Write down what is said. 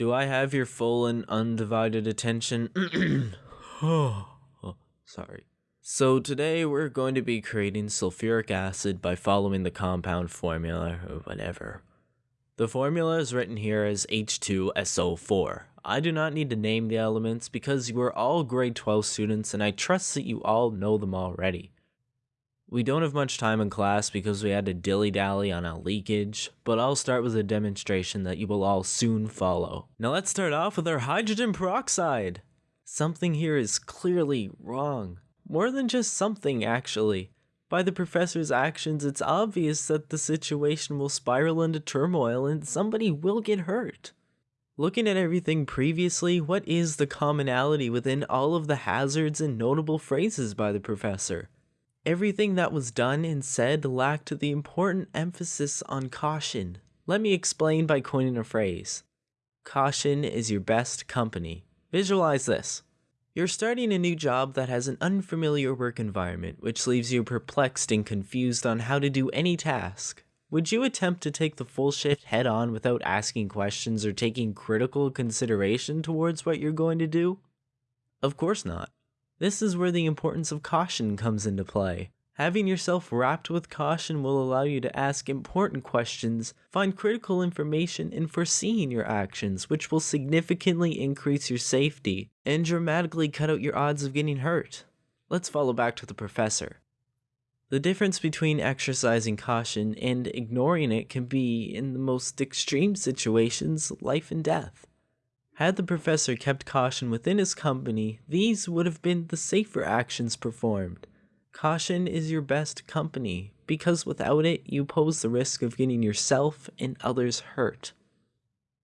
Do I have your full and undivided attention? oh, sorry. So today we're going to be creating sulfuric acid by following the compound formula or whatever. The formula is written here as H2SO4. I do not need to name the elements because you are all grade 12 students and I trust that you all know them already. We don't have much time in class because we had to dilly-dally on a leakage, but I'll start with a demonstration that you will all soon follow. Now let's start off with our hydrogen peroxide. Something here is clearly wrong. More than just something, actually. By the professor's actions, it's obvious that the situation will spiral into turmoil and somebody will get hurt. Looking at everything previously, what is the commonality within all of the hazards and notable phrases by the professor? Everything that was done and said lacked the important emphasis on caution. Let me explain by coining a phrase. Caution is your best company. Visualize this. You're starting a new job that has an unfamiliar work environment, which leaves you perplexed and confused on how to do any task. Would you attempt to take the full shift head on without asking questions or taking critical consideration towards what you're going to do? Of course not. This is where the importance of caution comes into play. Having yourself wrapped with caution will allow you to ask important questions, find critical information, and foreseeing your actions, which will significantly increase your safety and dramatically cut out your odds of getting hurt. Let's follow back to the professor. The difference between exercising caution and ignoring it can be, in the most extreme situations, life and death. Had the professor kept caution within his company, these would have been the safer actions performed. Caution is your best company, because without it, you pose the risk of getting yourself and others hurt.